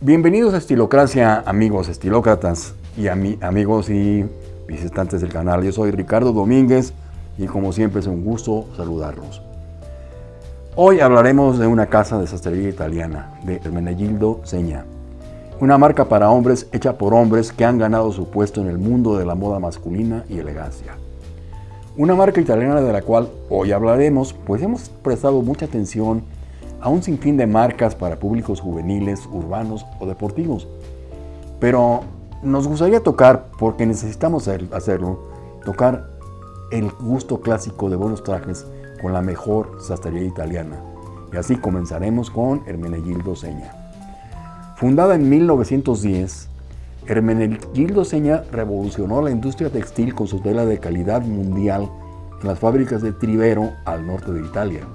Bienvenidos a Estilocracia, amigos estilócratas y amigos y visitantes del canal. Yo soy Ricardo Domínguez y como siempre es un gusto saludarlos. Hoy hablaremos de una casa de sastrería italiana, de Hermenegildo Seña. Una marca para hombres hecha por hombres que han ganado su puesto en el mundo de la moda masculina y elegancia. Una marca italiana de la cual hoy hablaremos, pues hemos prestado mucha atención a un sinfín de marcas para públicos juveniles, urbanos o deportivos. Pero nos gustaría tocar, porque necesitamos hacerlo, tocar el gusto clásico de buenos trajes con la mejor sastrería italiana. Y así comenzaremos con Hermenegildo Seña. Fundada en 1910, Hermenegildo Seña revolucionó la industria textil con su tela de calidad mundial en las fábricas de Trivero al norte de Italia.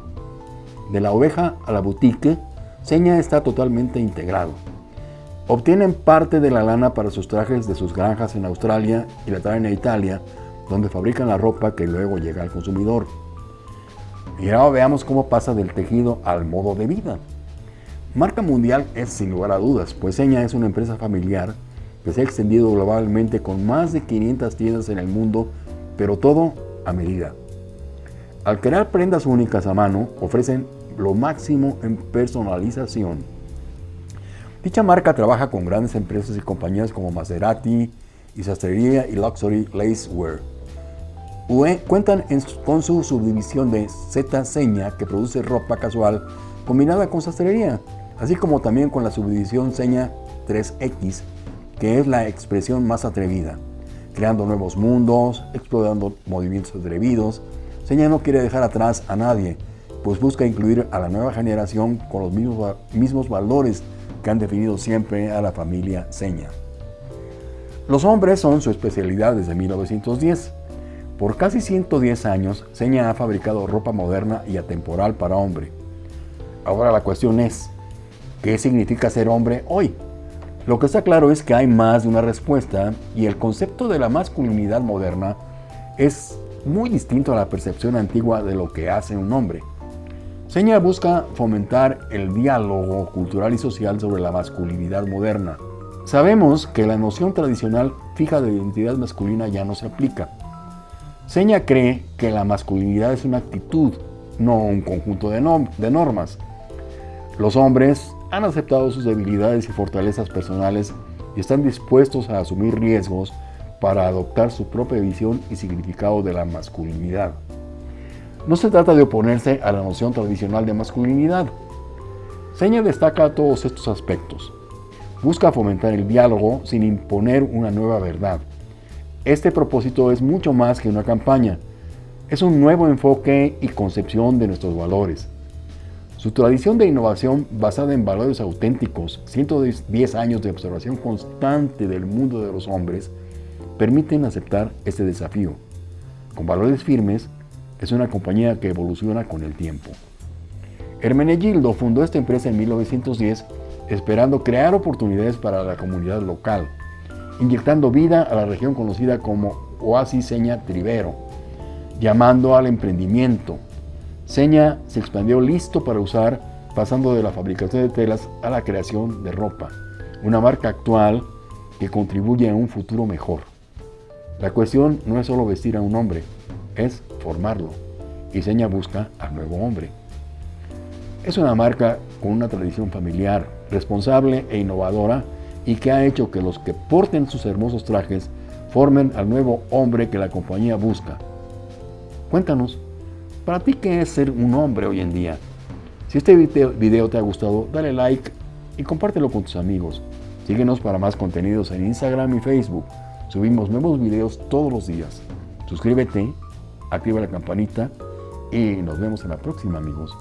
De la oveja a la boutique, Seña está totalmente integrado. Obtienen parte de la lana para sus trajes de sus granjas en Australia y la traen a Italia, donde fabrican la ropa que luego llega al consumidor. Y ahora veamos cómo pasa del tejido al modo de vida. Marca mundial es sin lugar a dudas, pues Seña es una empresa familiar que se ha extendido globalmente con más de 500 tiendas en el mundo, pero todo a medida. Al crear prendas únicas a mano, ofrecen lo máximo en personalización. Dicha marca trabaja con grandes empresas y compañías como Maserati, y Sastrería y Luxury Lacewear. cuentan con su subdivisión de Z Seña que produce ropa casual combinada con sastrería, así como también con la subdivisión Seña 3X, que es la expresión más atrevida, creando nuevos mundos, explorando movimientos atrevidos, Seña no quiere dejar atrás a nadie, pues busca incluir a la nueva generación con los mismos, mismos valores que han definido siempre a la familia Seña. Los hombres son su especialidad desde 1910. Por casi 110 años, Seña ha fabricado ropa moderna y atemporal para hombre. Ahora la cuestión es, ¿qué significa ser hombre hoy? Lo que está claro es que hay más de una respuesta y el concepto de la masculinidad moderna es muy distinto a la percepción antigua de lo que hace un hombre. Seña busca fomentar el diálogo cultural y social sobre la masculinidad moderna. Sabemos que la noción tradicional fija de identidad masculina ya no se aplica. Seña cree que la masculinidad es una actitud, no un conjunto de, normas. Los hombres han aceptado sus debilidades y fortalezas personales y están dispuestos a asumir riesgos para adoptar su propia visión y significado de la masculinidad. No se trata de oponerse a la noción tradicional de masculinidad. Seña destaca todos estos aspectos. Busca fomentar el diálogo sin imponer una nueva verdad. Este propósito es mucho más que una campaña. Es un nuevo enfoque y concepción de nuestros valores. Su tradición de innovación basada en valores auténticos, 110 años de observación constante del mundo de los hombres, permiten aceptar este desafío. Con valores firmes, es una compañía que evoluciona con el tiempo. Hermenegildo fundó esta empresa en 1910 esperando crear oportunidades para la comunidad local, inyectando vida a la región conocida como Oasis Seña Trivero, llamando al emprendimiento. Seña se expandió listo para usar, pasando de la fabricación de telas a la creación de ropa, una marca actual que contribuye a un futuro mejor. La cuestión no es solo vestir a un hombre, es formarlo. Y Seña busca al nuevo hombre. Es una marca con una tradición familiar, responsable e innovadora y que ha hecho que los que porten sus hermosos trajes formen al nuevo hombre que la compañía busca. Cuéntanos, ¿para ti qué es ser un hombre hoy en día? Si este video te ha gustado, dale like y compártelo con tus amigos. Síguenos para más contenidos en Instagram y Facebook. Subimos nuevos videos todos los días. Suscríbete, activa la campanita y nos vemos en la próxima amigos.